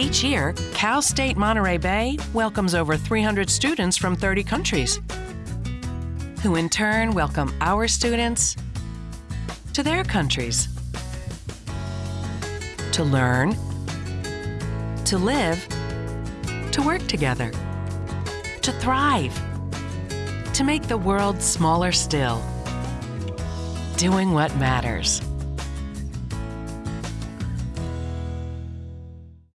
Each year, Cal State Monterey Bay welcomes over 300 students from 30 countries, who in turn welcome our students to their countries to learn, to live, to work together, to thrive, to make the world smaller still, doing what matters.